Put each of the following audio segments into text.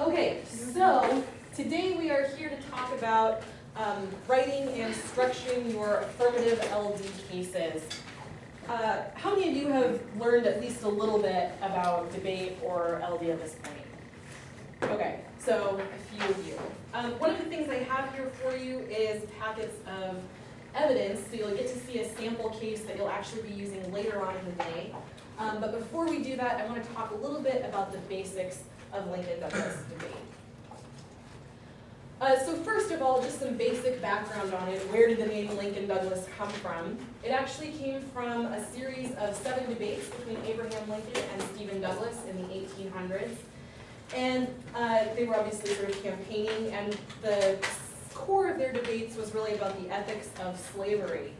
Okay, so today we are here to talk about um, writing and structuring your affirmative LD cases. Uh, how many of you have learned at least a little bit about debate or LD at this point? Okay, so a few of you. Um, one of the things I have here for you is packets of evidence, so you'll get to see a sample case that you'll actually be using later on in the day. Um, but before we do that, I want to talk a little bit about the basics of Lincoln-Douglas debate. Uh, so first of all, just some basic background on it. Where did the name Lincoln-Douglas come from? It actually came from a series of seven debates between Abraham Lincoln and Stephen Douglas in the 1800s. And uh, they were obviously sort of campaigning, and the core of their debates was really about the ethics of slavery.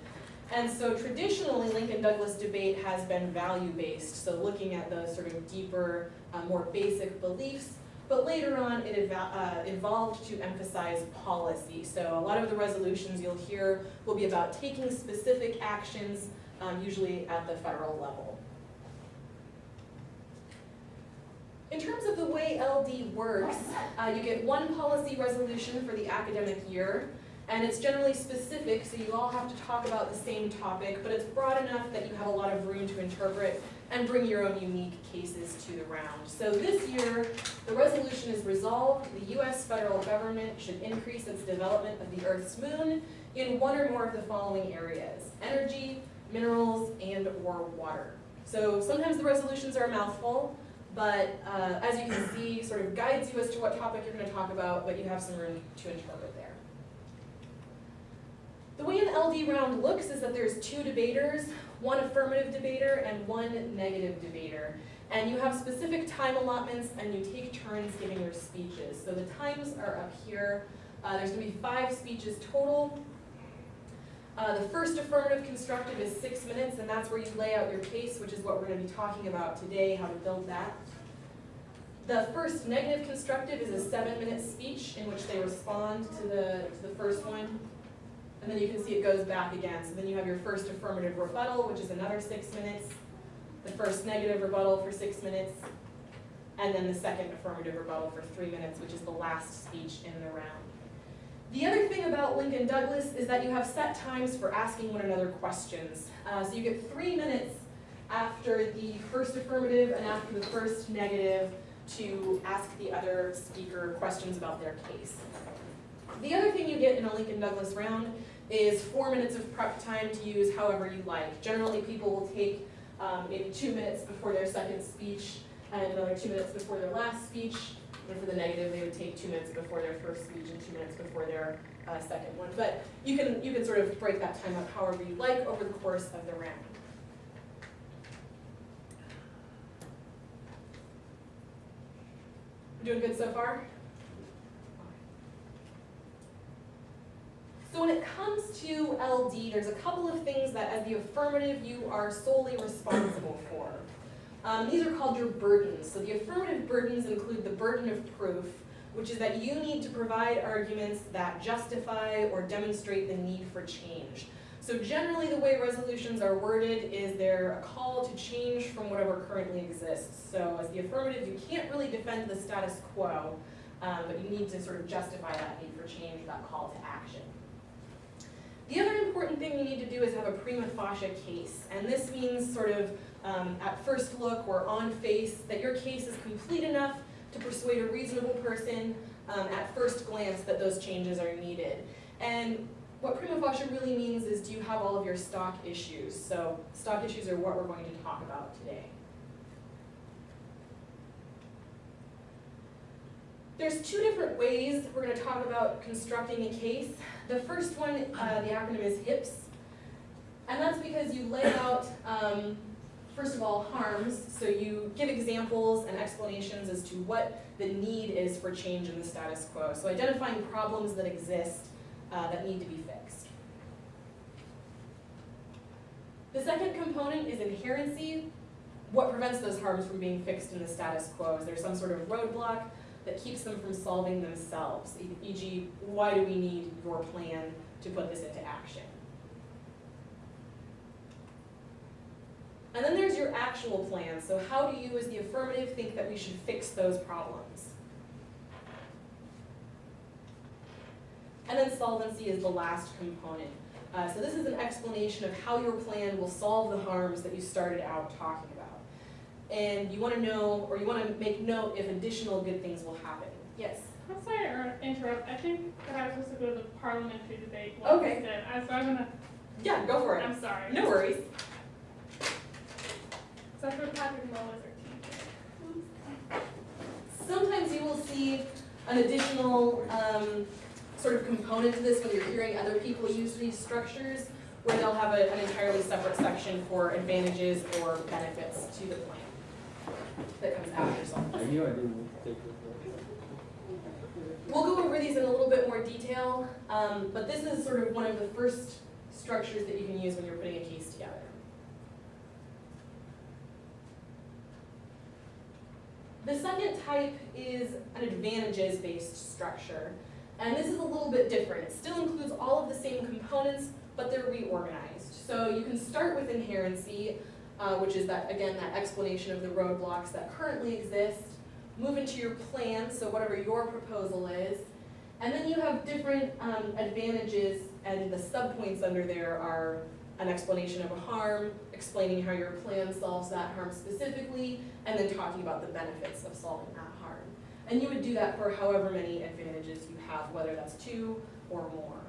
And so traditionally, Lincoln-Douglas debate has been value-based, so looking at the sort of deeper uh, more basic beliefs, but later on it uh, evolved to emphasize policy. So a lot of the resolutions you'll hear will be about taking specific actions, um, usually at the federal level. In terms of the way LD works, uh, you get one policy resolution for the academic year, and it's generally specific, so you all have to talk about the same topic, but it's broad enough that you have a lot of room to interpret and bring your own unique cases to the round. So this year, the resolution is resolved, the US federal government should increase its development of the Earth's moon in one or more of the following areas, energy, minerals, and or water. So sometimes the resolutions are a mouthful, but uh, as you can see, sort of guides you as to what topic you're going to talk about, but you have some room to interpret. The way an LD round looks is that there's two debaters, one affirmative debater and one negative debater. And you have specific time allotments and you take turns giving your speeches. So the times are up here. Uh, there's going to be five speeches total. Uh, the first affirmative constructive is six minutes, and that's where you lay out your case, which is what we're going to be talking about today, how to build that. The first negative constructive is a seven-minute speech in which they respond to the, to the first one. And then you can see it goes back again. So then you have your first affirmative rebuttal, which is another six minutes, the first negative rebuttal for six minutes, and then the second affirmative rebuttal for three minutes, which is the last speech in the round. The other thing about Lincoln Douglas is that you have set times for asking one another questions. Uh, so you get three minutes after the first affirmative and after the first negative to ask the other speaker questions about their case. The other thing you get in a Lincoln Douglas round is four minutes of prep time to use however you like. Generally, people will take um, maybe two minutes before their second speech and another two minutes before their last speech. And for the negative, they would take two minutes before their first speech and two minutes before their uh, second one. But you can, you can sort of break that time up however you like over the course of the round. Doing good so far? So when it comes to LD, there's a couple of things that as the affirmative you are solely responsible for. Um, these are called your burdens. So the affirmative burdens include the burden of proof, which is that you need to provide arguments that justify or demonstrate the need for change. So generally the way resolutions are worded is they're a call to change from whatever currently exists. So as the affirmative, you can't really defend the status quo, um, but you need to sort of justify that need for change, that call to action. The other important thing you need to do is have a prima facie case, and this means sort of um, at first look or on face that your case is complete enough to persuade a reasonable person um, at first glance that those changes are needed. And what prima facie really means is do you have all of your stock issues? So stock issues are what we're going to talk about today. There's two different ways we're going to talk about constructing a case. The first one, uh, the acronym is HIPS, and that's because you lay out, um, first of all, harms, so you give examples and explanations as to what the need is for change in the status quo. So identifying problems that exist uh, that need to be fixed. The second component is inherency. What prevents those harms from being fixed in the status quo? Is there some sort of roadblock? that keeps them from solving themselves, e.g., why do we need your plan to put this into action? And then there's your actual plan. So how do you, as the affirmative, think that we should fix those problems? And then solvency is the last component. Uh, so this is an explanation of how your plan will solve the harms that you started out talking about. And you wanna know, or you wanna make note if additional good things will happen. Yes? I'm sorry to interrupt. I think that I was supposed to go to the parliamentary debate one Okay. instead. I, so I'm gonna, Yeah, go for it. I'm sorry. No worries. So I heard Patrick Mull is. Sometimes you will see an additional um, sort of component to this when you're hearing other people use these structures, where they'll have a- an entirely separate section for advantages or benefits to the plan that comes after solvency. I knew I didn't take it. We'll go over these in a little bit more detail, um, but this is sort of one of the first structures that you can use when you're putting a case together. The second type is an advantages-based structure, and this is a little bit different. It still includes all of the same components, but they're reorganized. So you can start with inherency, uh, which is that, again, that explanation of the roadblocks that currently exist, move into your plan, so whatever your proposal is, and then you have different um, advantages, and the subpoints under there are an explanation of a harm, explaining how your plan solves that harm specifically, and then talking about the benefits of solving that harm. And you would do that for however many advantages you have, whether that's two or more.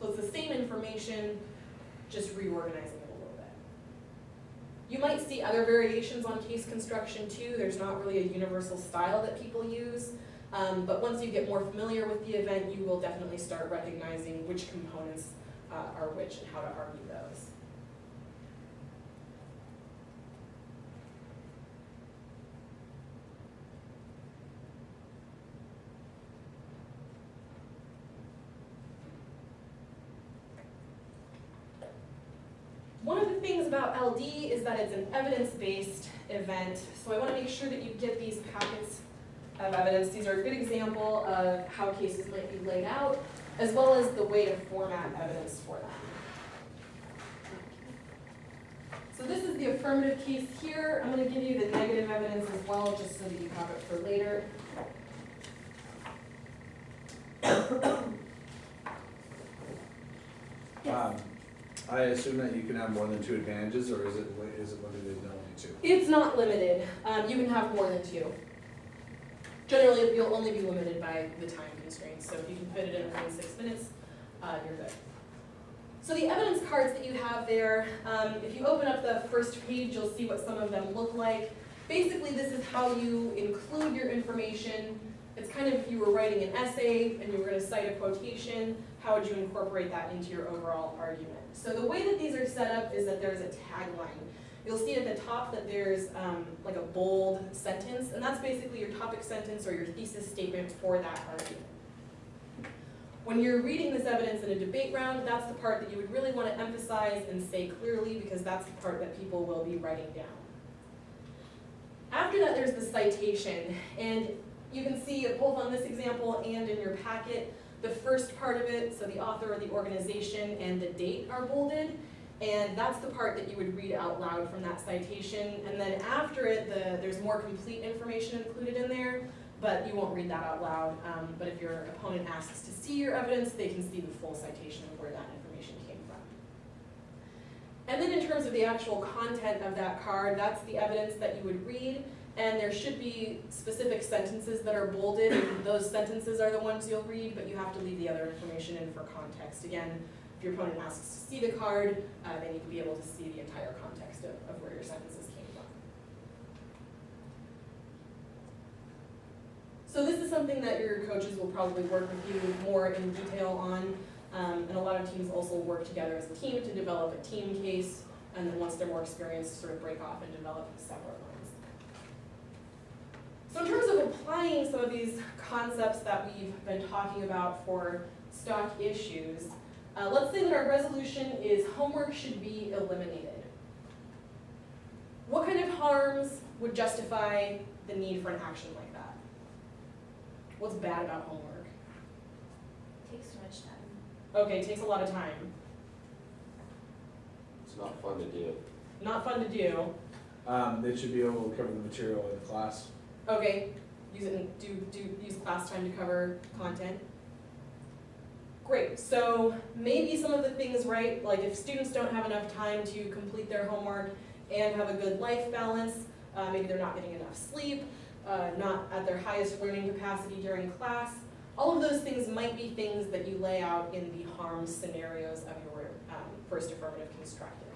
So it's the same information, just reorganizing it a little bit. You might see other variations on case construction too. There's not really a universal style that people use. Um, but once you get more familiar with the event, you will definitely start recognizing which components uh, are which and how to argue those. One of the things about LD is that it's an evidence-based event, so I want to make sure that you get these packets of evidence. These are a good example of how cases might be laid out, as well as the way to format evidence for them. So this is the affirmative case here. I'm going to give you the negative evidence as well, just so that you have it for later. Um, I assume that you can have more than two advantages, or is it, is it limited to only two? It's not limited. Um, you can have more than two. Generally, you'll only be limited by the time constraints, so if you can fit it in within six minutes, uh, you're good. So the evidence cards that you have there, um, if you open up the first page, you'll see what some of them look like. Basically, this is how you include your information. It's kind of if you were writing an essay and you were gonna cite a quotation, how would you incorporate that into your overall argument? So the way that these are set up is that there's a tagline. You'll see at the top that there's um, like a bold sentence, and that's basically your topic sentence or your thesis statement for that argument. When you're reading this evidence in a debate round, that's the part that you would really want to emphasize and say clearly because that's the part that people will be writing down. After that, there's the citation, and you can see both on this example and in your packet, the first part of it, so the author or the organization and the date are bolded, and that's the part that you would read out loud from that citation. And then after it, the, there's more complete information included in there, but you won't read that out loud. Um, but if your opponent asks to see your evidence, they can see the full citation of where that information came from. And then in terms of the actual content of that card, that's the evidence that you would read. And there should be specific sentences that are bolded, those sentences are the ones you'll read, but you have to leave the other information in for context. Again, if your opponent asks to see the card, uh, they need to be able to see the entire context of, of where your sentences came from. So this is something that your coaches will probably work with you more in detail on. Um, and a lot of teams also work together as a team to develop a team case, and then once they're more experienced, sort of break off and develop separate ones. So in terms of applying some of these concepts that we've been talking about for stock issues, uh, let's say that our resolution is homework should be eliminated. What kind of harms would justify the need for an action like that? What's bad about homework? It Takes too much time. Okay, it takes a lot of time. It's not fun to do. Not fun to do. Um, they should be able to cover the material in the class. Okay, use it do, do, use class time to cover content. great, so maybe some of the things, right, like if students don't have enough time to complete their homework and have a good life balance, uh, maybe they're not getting enough sleep, uh, not at their highest learning capacity during class, all of those things might be things that you lay out in the harm scenarios of your um, first affirmative constructive.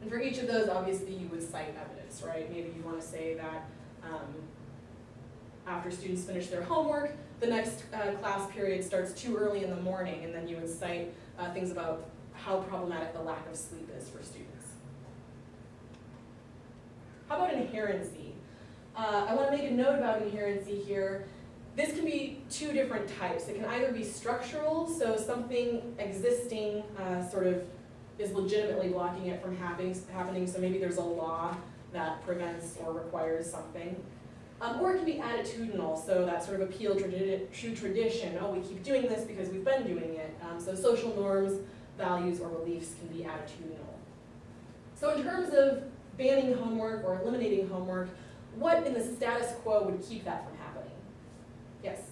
And for each of those, obviously, you would cite evidence, right? Maybe you want to say that um, after students finish their homework, the next uh, class period starts too early in the morning, and then you would cite uh, things about how problematic the lack of sleep is for students. How about inherency? Uh, I want to make a note about inherency here. This can be two different types. It can either be structural, so something existing uh, sort of is legitimately blocking it from happening, happening, so maybe there's a law that prevents or requires something. Um, or it can be attitudinal, so that sort of appeal tradi- to tradition. Oh, we keep doing this because we've been doing it. Um, so social norms, values, or beliefs can be attitudinal. So in terms of banning homework or eliminating homework, what in the status quo would keep that from happening? Yes?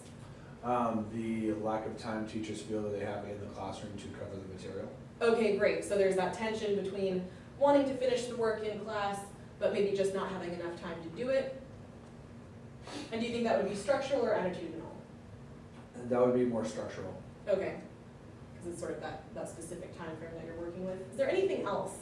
Um, the lack of time teachers feel that they have in the classroom to cover the material. Okay, great. So there's that tension between wanting to finish the work in class, but maybe just not having enough time to do it. And do you think that would be structural or attitudinal? And that would be more structural. Okay, because it's sort of that, that specific time frame that you're working with. Is there anything else?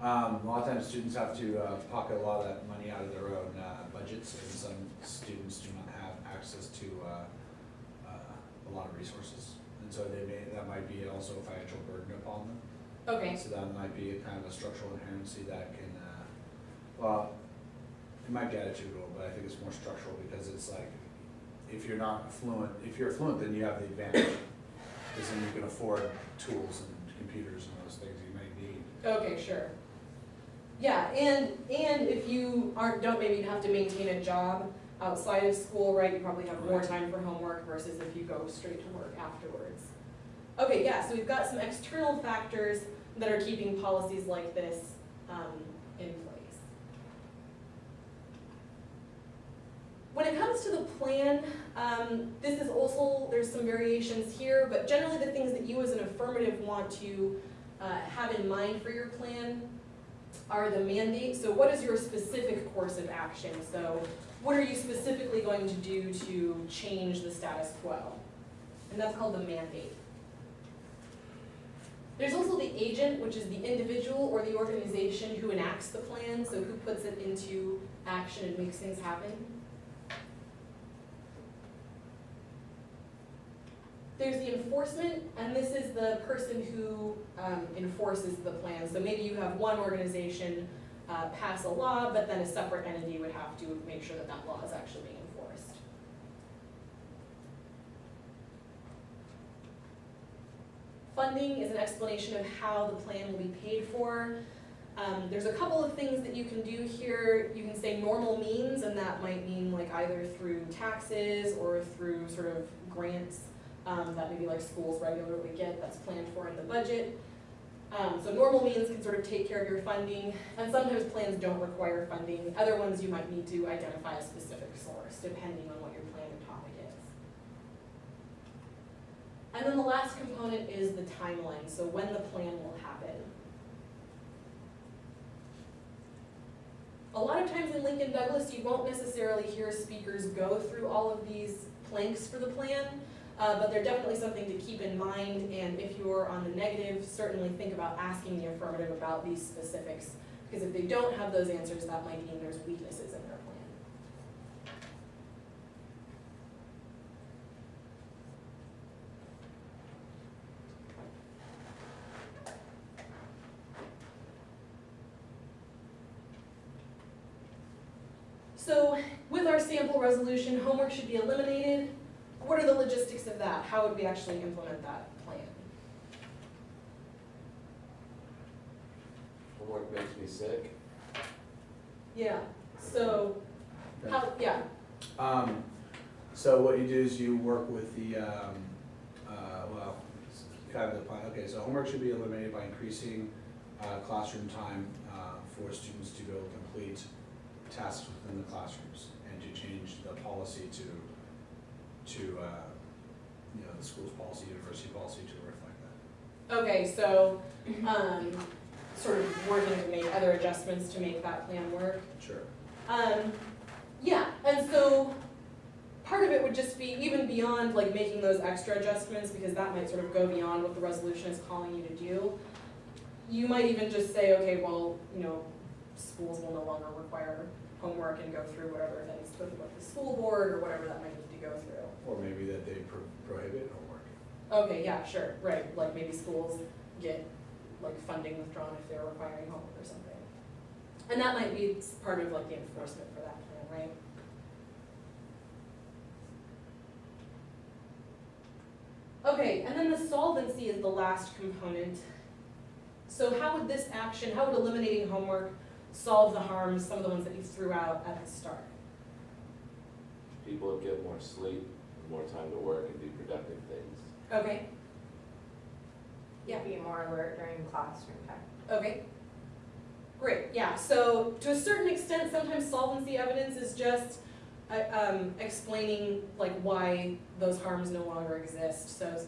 Um, a lot of times students have to uh, pocket a lot of that money out of their own uh, budgets, and some students do not have access to uh, uh, a lot of resources. And so they may, that might be also a financial burden upon them. Okay, So that might be a kind of a structural inherency that can, uh, well, it might be attitudinal, but I think it's more structural because it's like, if you're not fluent, if you're fluent, then you have the advantage. Because then you can afford tools and computers and those things you might need. okay, sure. Yeah, and, and if you aren't, don't maybe you have to maintain a job outside of school, right, you probably have more time for homework versus if you go straight to work afterwards. Okay, yeah, so we've got some external factors that are keeping policies like this um, in place. When it comes to the plan, um, this is also, there's some variations here, but generally the things that you as an affirmative want to uh, have in mind for your plan are the mandate, so what is your specific course of action? So what are you specifically going to do to change the status quo? And that's called the mandate. Agent, which is the individual or the organization who enacts the plan, so who puts it into action and makes things happen. There's the enforcement, and this is the person who um, enforces the plan. So maybe you have one organization uh, pass a law, but then a separate entity would have to make sure that that law is actually being enforced. Funding is an explanation of how the plan will be paid for. Um, there's a couple of things that you can do here. You can say normal means, and that might mean like either through taxes or through sort of grants um, that maybe like schools regularly get that's planned for in the budget. Um, so normal means can sort of take care of your funding, and sometimes plans don't require funding. Other ones you might need to identify a specific source depending on what your plan or topic is. And then the last component is the timeline, so when the plan will happen. A lot of times in Lincoln Douglas, you won't necessarily hear speakers go through all of these planks for the plan, uh, but they're definitely something to keep in mind, and if you're on the negative, certainly think about asking the affirmative about these specifics, because if they don't have those answers, that might mean there's weaknesses in their plan. So with our sample resolution, homework should be eliminated. What are the logistics of that? How would we actually implement that plan? Homework makes me sick. Yeah, so, how, yeah, Um, so what you do is you work with the, um, uh, well, kind of the plan, okay, so homework should be eliminated by increasing, uh, classroom time, uh, for students to go complete tasks within the classrooms and to change the policy to to, uh, you know, the school's policy, university policy to reflect that. Okay, so, um, sort of working to make other adjustments to make that plan work. Sure. Um, yeah, and so part of it would just be even beyond like making those extra adjustments, because that might sort of go beyond what the resolution is calling you to do. You might even just say, okay, well, you know, schools will no longer require homework and go through whatever things with, with the school board or whatever that might need to go through. Or maybe that they pro- prohibit homework. Okay, yeah, sure, right, like maybe schools get like funding withdrawn if they're requiring homework or something. And that might be part of like the enforcement for that plan, right? Okay, and then the solvency is the last component. So how would this action, how would eliminating homework solve the harms, some of the ones that you threw out at the start? People would get more sleep, more time to work and do productive things. Okay, Yeah. Be more alert during classroom time. Okay. Great, yeah, so to a certain extent, sometimes solvency evidence is just uh, um, explaining like why those harms no longer exist, so it's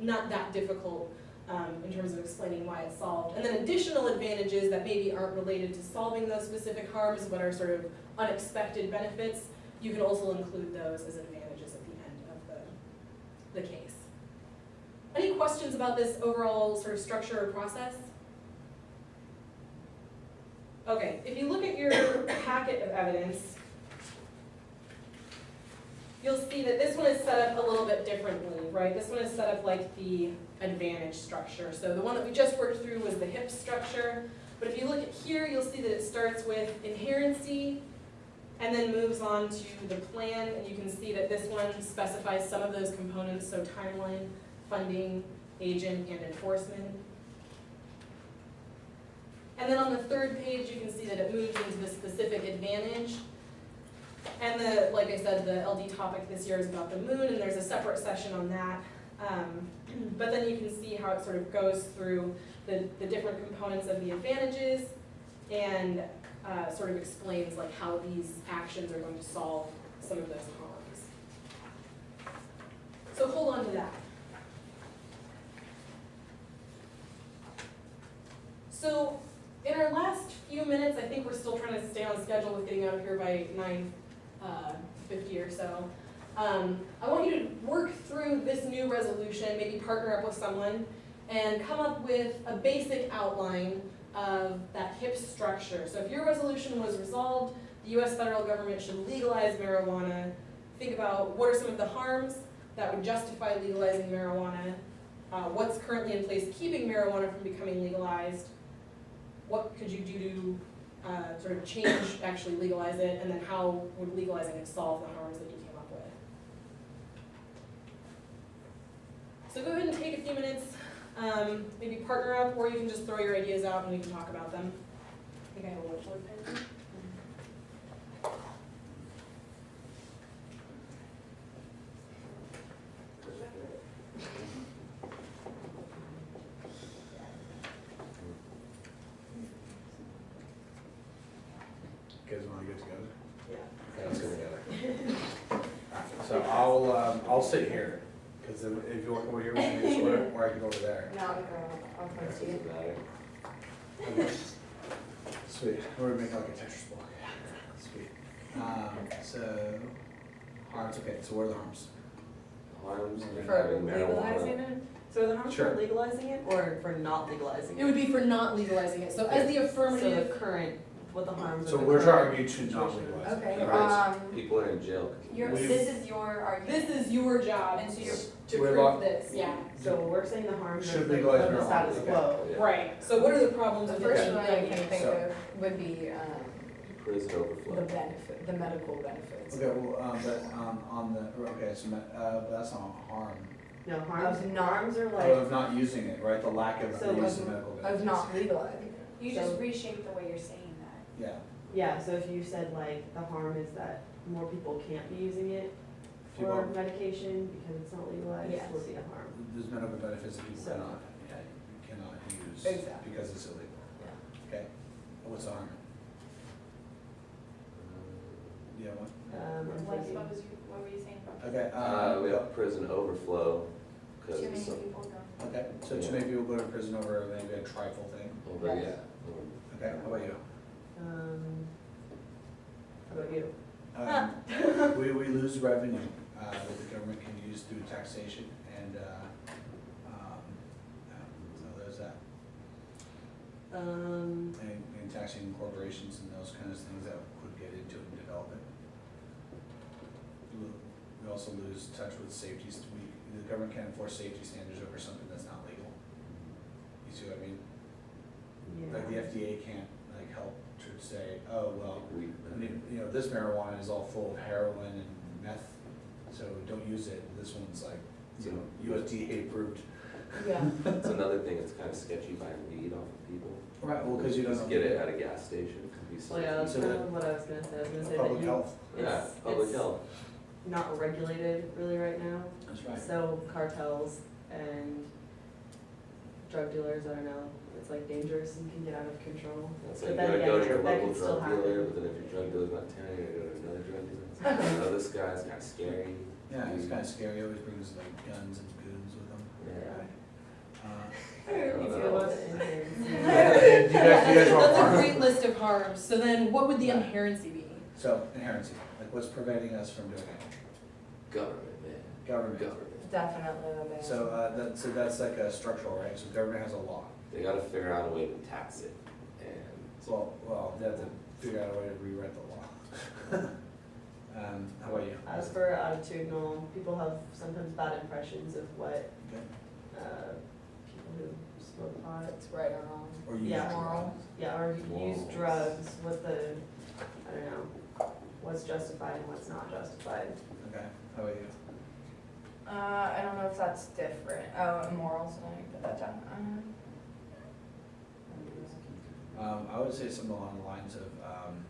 not that difficult um, in terms of explaining why it's solved. And then additional advantages that maybe aren't related to solving those specific harms, but are sort of unexpected benefits, you can also include those as advantages at the end of the, the case. Any questions about this overall sort of structure or process? Okay, if you look at your packet of evidence, you'll see that this one is set up a little bit differently, right? This one is set up like the advantage structure. So the one that we just worked through was the HIP structure. But if you look at here, you'll see that it starts with inherency and then moves on to the plan. And you can see that this one specifies some of those components, so timeline, funding, agent, and enforcement. And then on the third page, you can see that it moves into the specific advantage. And the, like I said, the LD topic this year is about the moon, and there's a separate session on that. Um, but then you can see how it sort of goes through the, the different components of the advantages and uh, sort of explains like how these actions are going to solve some of those problems. So hold on to that. So in our last few minutes, I think we're still trying to stay on schedule with getting out of here by nine uh, fifty or so. Um, I want you to work through this new resolution, maybe partner up with someone, and come up with a basic outline of that HIP structure. So if your resolution was resolved, the US federal government should legalize marijuana. Think about what are some of the harms that would justify legalizing marijuana, uh, what's currently in place keeping marijuana from becoming legalized, what could you do to uh, sort of change, actually legalize it, and then how would legalizing it solve the harms that you came up with? So go ahead and take a few minutes, um, maybe partner up, or you can just throw your ideas out and we can talk about them. I think I have a pen. You guys wanna get together? Yeah. Okay, let's get together. So I'll, um, I'll sit here, cause if if you want over here, we can do this, or I can go over there. No, I'll go, I'll come Doesn't see you. matter. Sweet, we're making like a Tetris block. Sweet. Um, so, harms, okay, so what are the harms? Harms of For having legalizing marijuana. it? So the harms Sure. for legalizing it or for not legalizing It it? would be for not legalizing it, so as the So affirmative, the current, what the harms So of the we're trying current to to not legalize. it. Okay, Right. um, People are in jail. your, We- this is your argument. this is your job And so you're- to We're prove lo- this, yeah. So we're saying the harms Should of the, legalize the marijuana, status okay. quo. Yeah. Right, so what are the problems The with first it? one I can think So- of would be, um, Prison the overflow. benefit, the medical benefits. Okay, well, um, but, um, on the, okay, so, uh, but that's not a harm. No, harms, Of not- harms are Of like, not using it, right, the lack of So the use of- of medical benefits. Of not legalizing it. You So- just reshape the way you're saying that. Yeah, yeah, so if you said like, the harm is that more people can't be using it for People- medication because it's not legalized, Yes. would be a harm. there's medical benefits that people So- cannot, yeah, you cannot use Exactly. because it's illegal. Yeah. Okay, what's the harm? Yeah, what? Um, I'm What thinking, what was your, what were you saying about? Okay, Uh, uh, we have prison overflow, cause Too many some, people go. okay, so too many people go to prison over maybe a trifle thing. over, Yes. yeah, over Okay, how about you? Um, how about you? Um, we, we lose revenue, uh, that the government can use through taxation and, uh, um, yeah, so there's that. Um, And, and taxing corporations and those kinds of things that could get into it and develop it. We we also lose touch with safeties, we, the government can't enforce safety standards over something that's not legal. You see what I mean? yeah. Like the FDA can't like help to say, oh, well, weed. I mean, you know, this marijuana is all full of heroin and meth, so don't use it. This one's like, you know, USDA approved. Yeah. That's another thing, it's kinda sketchy buying weed off of people. Right, well, because you don't. Just get it at a gas station, it could be so. Well, yeah, that's So kind of what I was gonna say, I was gonna say that Public you, health, Yeah, it's, public it's health. not regulated really right now. that's right. So cartels and drug dealers, I don't know, it's like dangerous and can get out of control. It's But like, you then gotta again, go to your that local could still drug dealer, happen. but then if your drug dealer's not telling you, you gotta go to another drug dealer. It's like, oh, this guy's kinda scary. Yeah, he's kind of scary, he always brings like guns and goons with him. Yeah. Uh, Me too, I love it in here. You guys, you guys want That's a great list of harms, so then what would the Right. inherency be? So, inherency, like what's preventing us from doing it? Government, man, Government. government. Definitely the ban. So, uh, that, so that's like a structural, right? So government has a law. They gotta figure out a way to tax it, and Well, well, they have to figure out a way to rewrite the law. Um, how about you? As for attitudinal, people have sometimes bad impressions of what, Okay. uh, people who smoke pot, That's right or wrong. Or you? Yeah. Moral. yeah, or use Morals. drugs, what the, I don't know, what's justified and what's not justified. Okay, how about you? Uh, I don't know if that's different. Oh, morals, no, you put that down. Um, Um, I would say something along the lines of, um,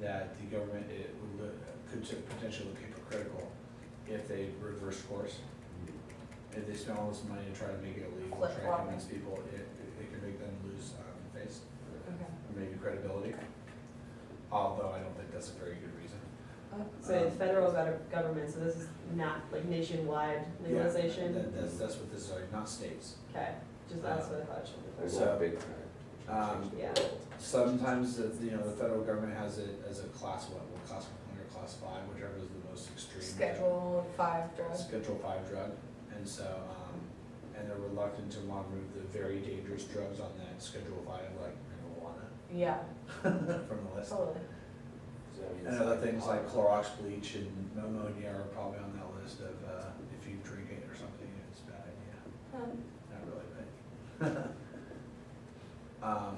that the government, it would look, could potentially look hypocritical if they reverse course. If they spend all this money to try to make it illegal, try to convince people, it, it can make them lose, um, face, Okay. or maybe credibility. Although I don't think that's a very good reason. So it's federal government, so this is not like nationwide Yeah, legalization? that- That's, that's what this is, not states. Okay, just that's what I thought it should be. So, a big time. um, Yeah. Sometimes, the- you know, the federal government has it as a class what, what class one or class five, whichever is the most extreme. Schedule five drug. Schedule five drug, and so, um, and they're reluctant to want to remove the very dangerous drugs on that schedule five, like marijuana, Yeah, from the list. totally. So that means And other like things like pot. Clorox bleach and ammonia are probably on that list of, uh, if you drink it or something, it's a bad idea. Um, Not really, but. Um,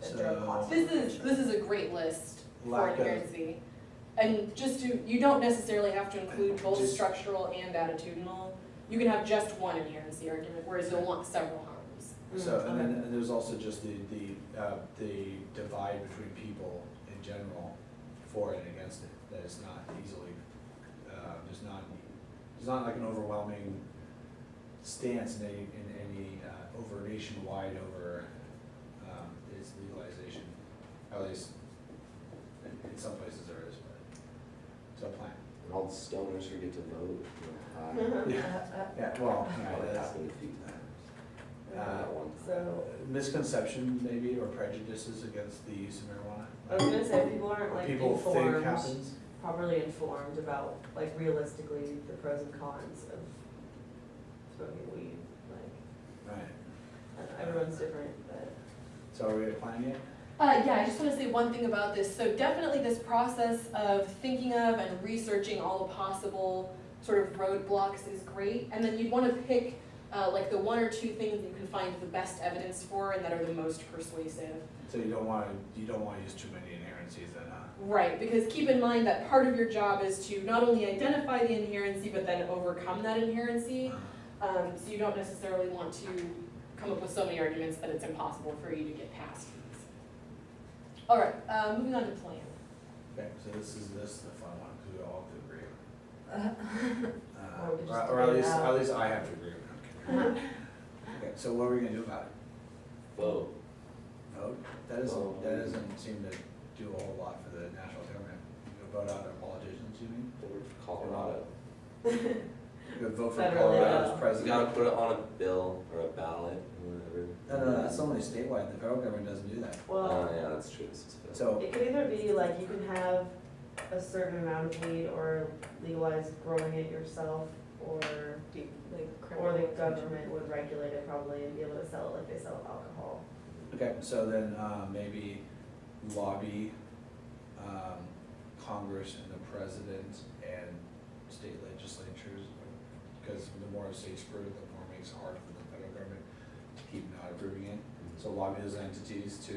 the drug So- class. This is, this is a great list for Lack of- inherency. And just to, you don't necessarily have to include both Just- structural and attitudinal. You can have just one inherency argument, whereas you'll want several harms. So, and then, and there's also just the, the, uh, the divide between people in general for and against it, that it's not easily, uh, there's not, there's not like an overwhelming stance in any, in any, uh, over nationwide over, um, its legalization, at least, in, in some places there is, but, it's a plan. And all the stoners who get to vote, you know, Uh, Yeah, yeah, well, I, yeah, that that's, happened a few times. Uh, So, misconception maybe, or prejudices against the use of marijuana. I was gonna say, people aren't like People think informed, happens. properly informed about, like realistically, the pros and cons of smoking weed, like, Right, I don't know, everyone's different, but. so are we planning it? Uh, yeah, I just wanna say one thing about this. So definitely this process of thinking of and researching all the possible sort of roadblocks is great. And then you'd wanna pick, uh, like the one or two things that you can find the best evidence for and that are the most persuasive. So you don't wanna, you don't wanna use too many inherencies then, huh? Right, because keep in mind that part of your job is to not only identify the inherency, but then overcome that inherency. Um, so you don't necessarily want to come up with so many arguments that it's impossible for you to get past these. All right, uh, moving on to plan. Okay, so this is, this is the fun one, cause we all have to agree. uh, Uh, Or Or, at least, at least I have to agree, I'm kidding. Okay, so what are we gonna do about it? Vote. Vote? That Well, doesn't, that doesn't seem to do a whole lot for the national government. You go vote out our politicians, you mean? Colorado. You could vote for Federally, Colorado yeah. as You gotta put it on a bill or a ballot or whatever. No, no, no, that's only statewide, the federal government doesn't do that. Oh, Well, uh, yeah, that's true, this is federal. So, it could either be like you can have a certain amount of weed or legalize growing it yourself, or, Like or the government would regulate it probably and be able to sell it like they sell alcohol. okay, so then, uh, maybe lobby, um, Congress and the president and state legislatures. Because the more states approve, the more it makes it hard for the federal government to keep not approving it. So lobby those entities to,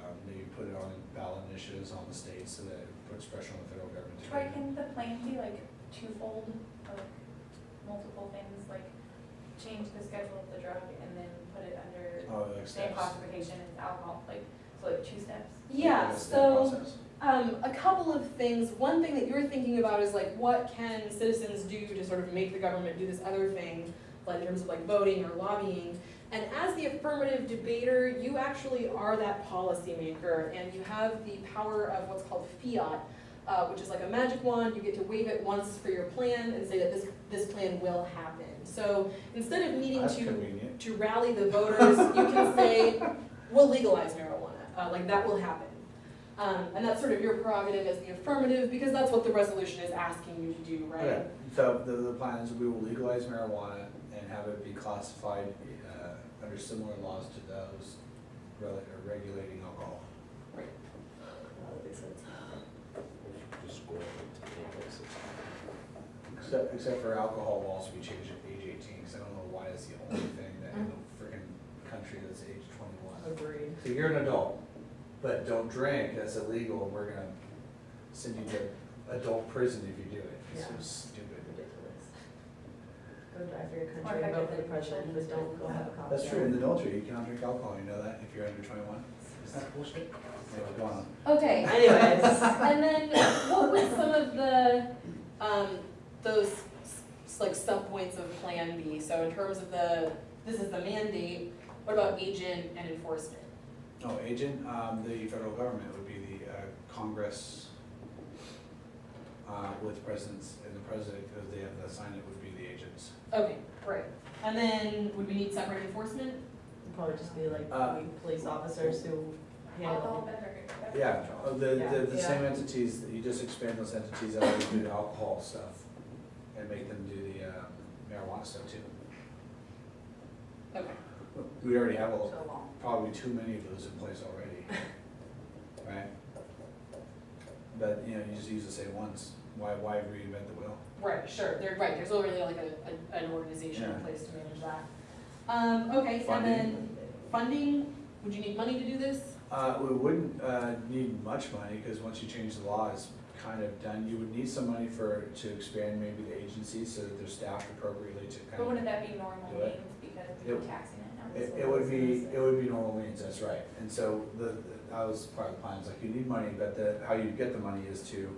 um, maybe put it on ballot initiatives on the states so that it puts pressure on the federal government to. Troy, do can the plan be like twofold, like multiple things, like change the schedule of the drug and then put it under Oh, like same steps. classification as alcohol, like, so like two steps? Yeah, Like a so, process. um, a couple of things, one thing that you're thinking about is like, what can citizens do to sort of make the government do this other thing, like in terms of like voting or lobbying? And as the affirmative debater, you actually are that policymaker, and you have the power of what's called fiat, uh, which is like a magic wand, you get to wave it once for your plan and say that this, this plan will happen. So instead of needing That's to convenient. to rally the voters, you can say, we'll legalize marijuana, uh, like that will happen. Um, and that's sort of your prerogative as the affirmative, because that's what the resolution is asking you to do, right? Okay, so the, the plan is we will legalize marijuana and have it be classified, uh, under similar laws to those regulating alcohol. That makes sense. Just go to campus or. Except, except for alcohol laws, we changed it to age eighteen, cause I don't know why it's the only thing that in the mm-hmm. frickin' country that's age twenty-one. Agreed. So you're an adult, but don't drink, that's illegal, and we're gonna send you to adult prison if you do it. It's so Yeah. stupid. Ridiculous. Go drive for your Or country, vote for the effectively president, but don't go have a cocktail. That's true, in the military, you cannot drink alcohol, you know that, if you're under twenty-one? Is that bullshit? Anyway, go on. Okay, Anyways, and then what would some of the, um, those like sub-points of Plan B? So in terms of the, this is the mandate, what about agent and enforcement? Oh, agent, um, the federal government would be the, uh, Congress, uh, with presidents, and the president, because they have to sign it, would be the agents. Okay, great. And then would we need separate enforcement? it'd probably just be like Uh, we police officers who Alcohol handle. Yeah, uh, the, the, the Yeah. same entities, that you just expand those entities out to do the alcohol stuff, and make them do the, uh, marijuana stuff too. Okay. We already have a, So long. probably too many of those in place already, right? But, you know, you just use the same ones, why, why reinvent the wheel? Right, sure, they're right, there's already like a, a, an organization in Yeah. place to manage that. Um, okay, and then funding, would you need money to do this? Uh, we wouldn't, uh, need much money, cause once you change the law, it's kind of done, you would need some money for, to expand maybe the agency so that they're staffed appropriately to But kind wouldn't that be normal Do means because we're It- taxing it now? It, it would be, it would be normal means, that's right, and so the, the- that was part of the plan, it's like you need money, but the, how you get the money is to,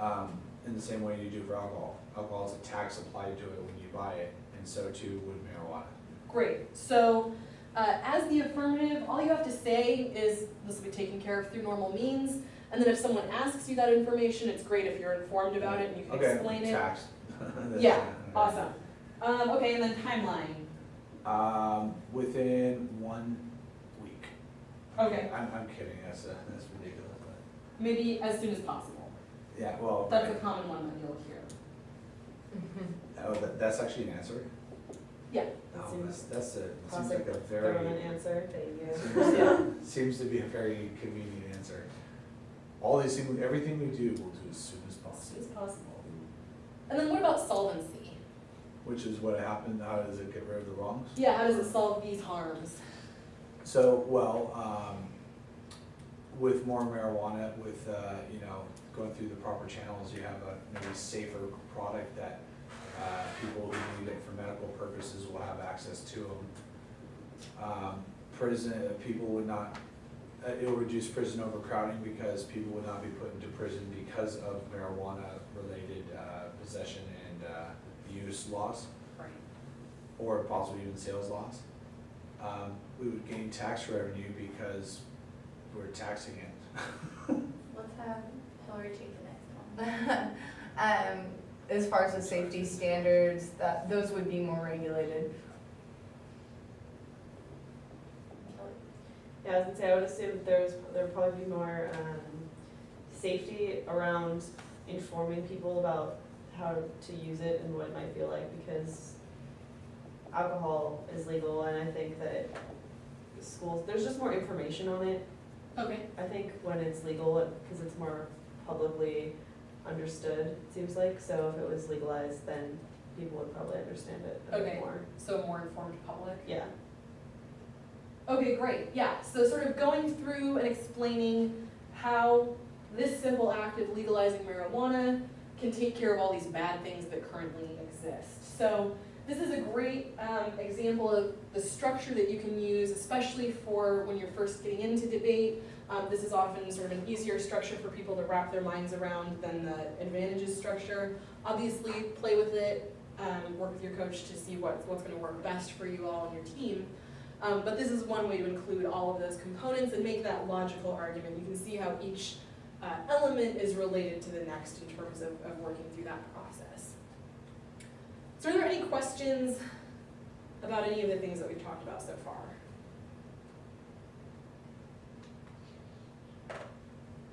um, in the same way you do for alcohol. Alcohol is a tax applied to it when you buy it, and so too would marijuana. Great, so, uh, as the affirmative, all you have to say is, this will be taken care of through normal means, and then if someone asks you that information, it's great if you're informed about it and you can Okay, explain it. tax. That's- Yeah, Awesome. Um, okay, and then timeline, Um, within one week. okay, I'm, I'm kidding, that's, uh, that's ridiculous, but, maybe as soon as possible. yeah, well, That's a common one that you'll hear. oh, that, that's actually an answer? Yeah. Oh, Seems that's, that's a, seems like Classic a very. government answer, thank you. Seems, Yeah. seems to be a very convenient answer. All these things, everything we do, we'll do as soon as As soon possible, as possible. And then what about solvency? which is what happened, how does it get rid of the wrongs? Yeah, how does it solve these harms? So, well, um, with more marijuana, with, uh, you know, going through the proper channels, you have a maybe safer product that, uh, people who need it for medical purposes will have access to them. Um, prison, uh, people would not, uh, it'll reduce prison overcrowding because people would not be put into prison because of marijuana-related, uh, possession and, uh, use laws Right. or possibly even sales laws. Um, we would gain tax revenue because we're taxing it. Let's have Hillary take the next one. Um, as far as the safety standards, that, those would be more regulated. Yeah, I was gonna say, I would assume there was, there would probably be more, um, safety around informing people about how to use it and what it might feel like, because alcohol is legal, and I think that schools, there's just more information on it, Okay. I think, when it's legal, because it's more publicly understood, it seems like, so if it was legalized, then people would probably understand it a Okay. bit more. So a more informed public? Yeah, Okay, great, yeah, so sort of going through and explaining how this simple act of legalizing marijuana can take care of all these bad things that currently exist. So this is a great um, example of the structure that you can use, especially for when you're first getting into debate. Um, this is often sort of an easier structure for people to wrap their minds around than the advantages structure. Obviously, play with it, um, work with your coach to see what, what's gonna work best for you all and your team. Um, but this is one way to include all of those components and make that logical argument. You can see how each uh, element is related to the next in terms of, of working through that process. So are there any questions about any of the things that we've talked about so far?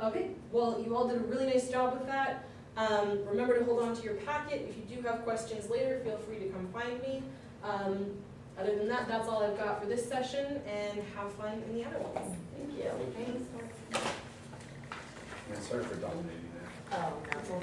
Okay, well, you all did a really nice job with that. Um, remember to hold on to your packet. If you do have questions later, feel free to come find me. Um, other than that, that's all I've got for this session, and have fun in the other ones. thank you. Thanks. Yeah, sorry for dominating that. Oh, no.